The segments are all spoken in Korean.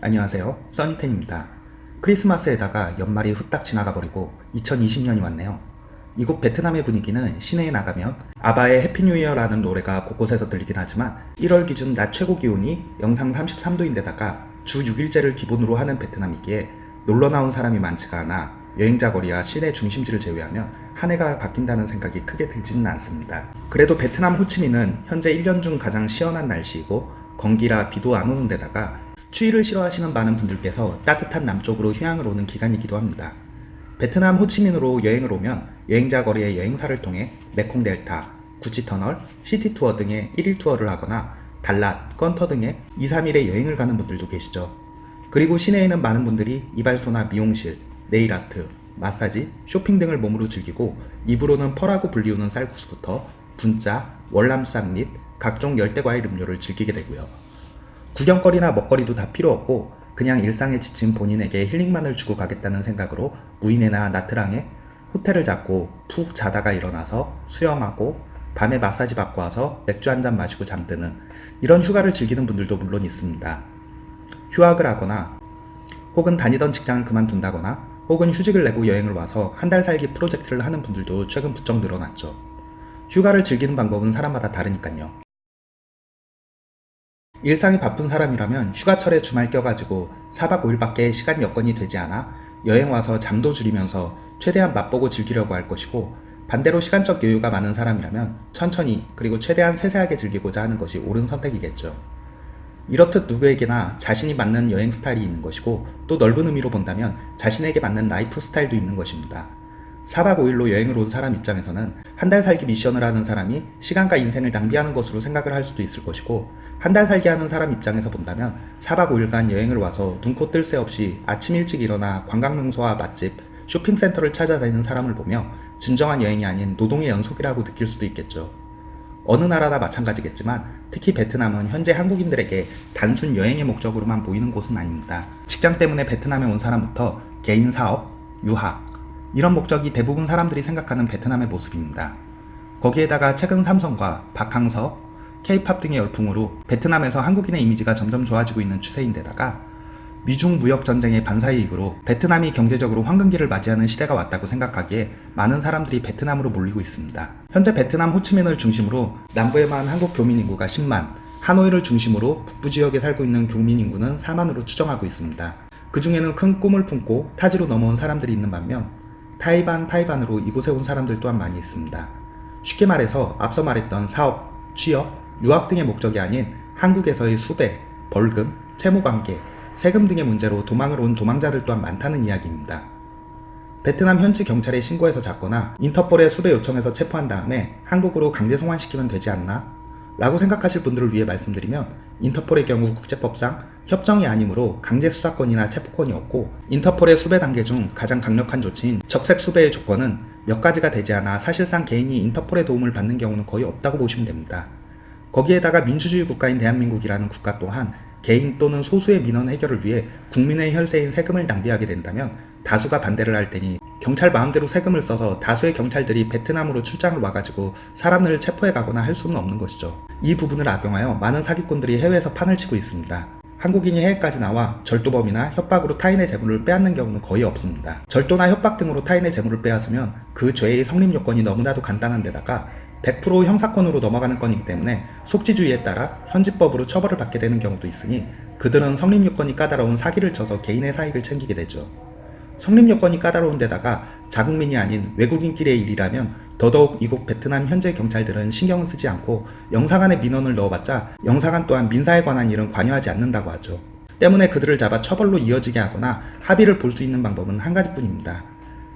안녕하세요. 써니텐입니다. 크리스마스에다가 연말이 후딱 지나가 버리고 2020년이 왔네요. 이곳 베트남의 분위기는 시내에 나가면 아바의 해피뉴이어라는 노래가 곳곳에서 들리긴 하지만 1월 기준 낮 최고 기온이 영상 33도인데다가 주 6일제를 기본으로 하는 베트남이기에 놀러 나온 사람이 많지가 않아 여행자 거리와 시내 중심지를 제외하면 한 해가 바뀐다는 생각이 크게 들지는 않습니다. 그래도 베트남 호치민은 현재 1년 중 가장 시원한 날씨이고 건기라 비도 안 오는 데다가 추위를 싫어하시는 많은 분들께서 따뜻한 남쪽으로 휴양을 오는 기간이기도 합니다. 베트남 호치민으로 여행을 오면 여행자 거리의 여행사를 통해 메콩 델타, 구치 터널, city tour 등의 1일 투어를 하거나 달랏, 껀터 등의 2, 3일의 여행을 가는 분들도 계시죠. 그리고 시내에는 많은 분들이 이발소나 미용실, 네일아트, 마사지, 쇼핑 등을 몸으로 즐기고 입으로는 퍼라고 불리우는 쌀국수부터 분짜, 월남쌈 및 각종 열대과일 음료를 즐기게 되고요. 구경거리나 먹거리도 다 필요 없고 그냥 일상에 지친 본인에게 힐링만을 주고 가겠다는 생각으로 무인회나 나트랑에 호텔을 잡고 푹 자다가 일어나서 수영하고 밤에 마사지 받고 와서 맥주 한 잔 마시고 잠드는 이런 휴가를 즐기는 분들도 물론 있습니다. 휴학을 하거나 혹은 다니던 직장을 그만둔다거나 혹은 휴직을 내고 여행을 와서 한 달 살기 프로젝트를 하는 분들도 최근 부쩍 늘어났죠. 휴가를 즐기는 방법은 사람마다 다르니까요. 일상이 바쁜 사람이라면 휴가철에 주말 껴가지고 4박 5일밖에 시간 여건이 되지 않아 여행 와서 잠도 줄이면서 최대한 맛보고 즐기려고 할 것이고 반대로 시간적 여유가 많은 사람이라면 천천히 그리고 최대한 세세하게 즐기고자 하는 것이 옳은 선택이겠죠. 이렇듯 누구에게나 자신이 맞는 여행 스타일이 있는 것이고 또 넓은 의미로 본다면 자신에게 맞는 라이프 스타일도 있는 것입니다. 4박 5일로 여행을 온 사람 입장에서는 한 달 살기 미션을 하는 사람이 시간과 인생을 낭비하는 것으로 생각을 할 수도 있을 것이고 한 달 살기 하는 사람 입장에서 본다면 4박 5일간 여행을 와서 눈코 뜰 새 없이 아침 일찍 일어나 관광명소와 맛집, 쇼핑센터를 찾아다니는 사람을 보며 진정한 여행이 아닌 노동의 연속이라고 느낄 수도 있겠죠. 어느 나라나 마찬가지겠지만 특히 베트남은 현재 한국인들에게 단순 여행의 목적으로만 보이는 곳은 아닙니다. 직장 때문에 베트남에 온 사람부터 개인 사업, 유학 이런 목적이 대부분 사람들이 생각하는 베트남의 모습입니다. 거기에다가 최근 삼성과 박항서, 케이팝 등의 열풍으로 베트남에서 한국인의 이미지가 점점 좋아지고 있는 추세인데다가 미중 무역 전쟁의 반사 이익으로 베트남이 경제적으로 황금기를 맞이하는 시대가 왔다고 생각하기에 많은 사람들이 베트남으로 몰리고 있습니다. 현재 베트남 호치민을 중심으로 남부에만 한국 교민 인구가 10만, 하노이를 중심으로 북부 지역에 살고 있는 교민 인구는 4만으로 추정하고 있습니다. 그 중에는 큰 꿈을 품고 타지로 넘어온 사람들이 있는 반면 타이반 타이반으로 이곳에 온 사람들 또한 많이 있습니다. 쉽게 말해서 앞서 말했던 사업, 취업, 유학 등의 목적이 아닌 한국에서의 수배, 벌금, 채무관계, 세금 등의 문제로 도망을 온 도망자들 또한 많다는 이야기입니다. 베트남 현지 경찰에 신고해서 잡거나 인터폴에 수배 요청해서 체포한 다음에 한국으로 강제 송환시키면 되지 않나? 라고 생각하실 분들을 위해 말씀드리면 인터폴의 경우 국제법상 협정이 아니므로 강제 수사권이나 체포권이 없고 인터폴의 수배 단계 중 가장 강력한 조치인 적색 수배의 조건은 몇 가지가 되지 않아 사실상 개인이 인터폴의 도움을 받는 경우는 거의 없다고 보시면 됩니다. 거기에다가 민주주의 국가인 대한민국이라는 국가 또한 개인 또는 소수의 민원 해결을 위해 국민의 혈세인 세금을 낭비하게 된다면 다수가 반대를 할 테니 경찰 마음대로 세금을 써서 다수의 경찰들이 베트남으로 출장을 와가지고 사람들을 체포해 가거나 할 수는 없는 것이죠. 이 부분을 악용하여 많은 사기꾼들이 해외에서 판을 치고 있습니다. 한국인이 해외까지 나와 절도범이나 협박으로 타인의 재물을 빼앗는 경우는 거의 없습니다. 절도나 협박 등으로 타인의 재물을 빼앗으면 그 죄의 성립 요건이 너무나도 간단한 데다가 100% 형사권으로 넘어가는 건이기 때문에 속지주의에 따라 현지법으로 처벌을 받게 되는 경우도 있으니 그들은 성립 요건이 까다로운 사기를 쳐서 개인의 사익을 챙기게 되죠. 성립 요건이 까다로운 데다가 자국민이 아닌 외국인끼리의 일이라면 더더욱 이곳 베트남 현재 경찰들은 신경을 쓰지 않고 영사관에 민원을 넣어봤자 영사관 또한 민사에 관한 일은 관여하지 않는다고 하죠. 때문에 그들을 잡아 처벌로 이어지게 하거나 합의를 볼 수 있는 방법은 한 가지뿐입니다.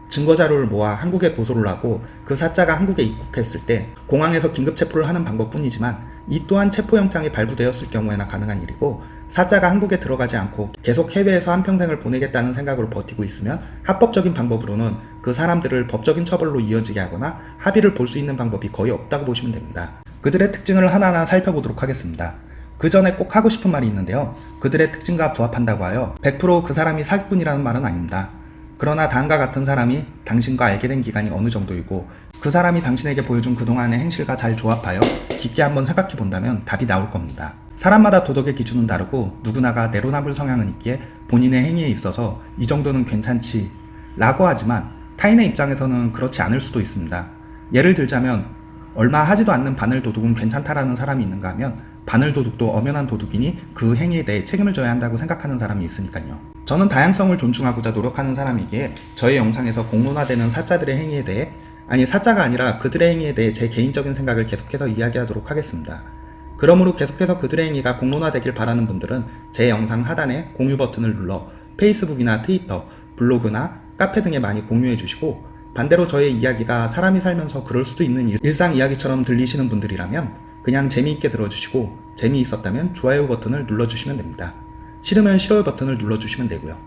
증거자료를 모아 한국에 고소를 하고 그 사자가 한국에 입국했을 때 공항에서 긴급 체포를 하는 방법뿐이지만 이 또한 체포영장이 발부되었을 경우에나 가능한 일이고 사자가 한국에 들어가지 않고 계속 해외에서 한평생을 보내겠다는 생각으로 버티고 있으면 합법적인 방법으로는 그 사람들을 법적인 처벌로 이어지게 하거나 합의를 볼 수 있는 방법이 거의 없다고 보시면 됩니다. 그들의 특징을 하나하나 살펴보도록 하겠습니다. 그 전에 꼭 하고 싶은 말이 있는데요. 그들의 특징과 부합한다고 하여 100%그 사람이 사기꾼이라는 말은 아닙니다. 그러나 다음과 같은 사람이 당신과 알게 된 기간이 어느 정도이고 그 사람이 당신에게 보여준 그동안의 행실과 잘 조합하여 깊게 한번 생각해 본다면 답이 나올 겁니다. 사람마다 도덕의 기준은 다르고 누구나가 내로남불 성향은 있기에 본인의 행위에 있어서 이 정도는 괜찮지 라고 하지만 타인의 입장에서는 그렇지 않을 수도 있습니다. 예를 들자면 얼마 하지도 않는 바늘 도둑은 괜찮다라는 사람이 있는가 하면 바늘 도둑도 엄연한 도둑이니 그 행위에 대해 책임을 져야 한다고 생각하는 사람이 있으니까요. 저는 다양성을 존중하고자 노력하는 사람이기에 저의 영상에서 공론화되는 사자들의 행위에 대해 아니 사자가 아니라 그들의 행위에 대해 제 개인적인 생각을 계속해서 이야기하도록 하겠습니다. 그러므로 계속해서 그들의 행위가 공론화되길 바라는 분들은 제 영상 하단에 공유 버튼을 눌러 페이스북이나 트위터, 블로그나 카페 등에 많이 공유해 주시고 반대로 저의 이야기가 사람이 살면서 그럴 수도 있는 일- 일상 이야기처럼 들리시는 분들이라면 그냥 재미있게 들어주시고 재미있었다면 좋아요 버튼을 눌러주시면 됩니다. 싫으면 싫어요 버튼을 눌러주시면 되고요.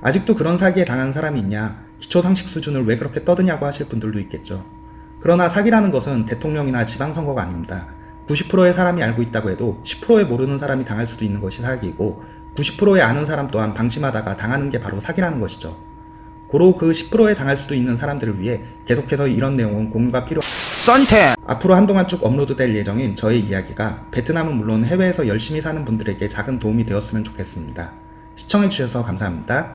아직도 그런 사기에 당한 사람이 있냐, 기초상식 수준을 왜 그렇게 떠드냐고 하실 분들도 있겠죠. 그러나 사기라는 것은 대통령이나 지방선거가 아닙니다. 90%의 사람이 알고 있다고 해도 10%의 모르는 사람이 당할 수도 있는 것이 사기이고 90%의 아는 사람 또한 방심하다가 당하는 게 바로 사기라는 것이죠. 고로 그 10%에 당할 수도 있는 사람들을 위해 계속해서 이런 내용은 공유가 필요 썬텐 앞으로 한동안 쭉 업로드될 예정인 저의 이야기가 베트남은 물론 해외에서 열심히 사는 분들에게 작은 도움이 되었으면 좋겠습니다. 시청해주셔서 감사합니다.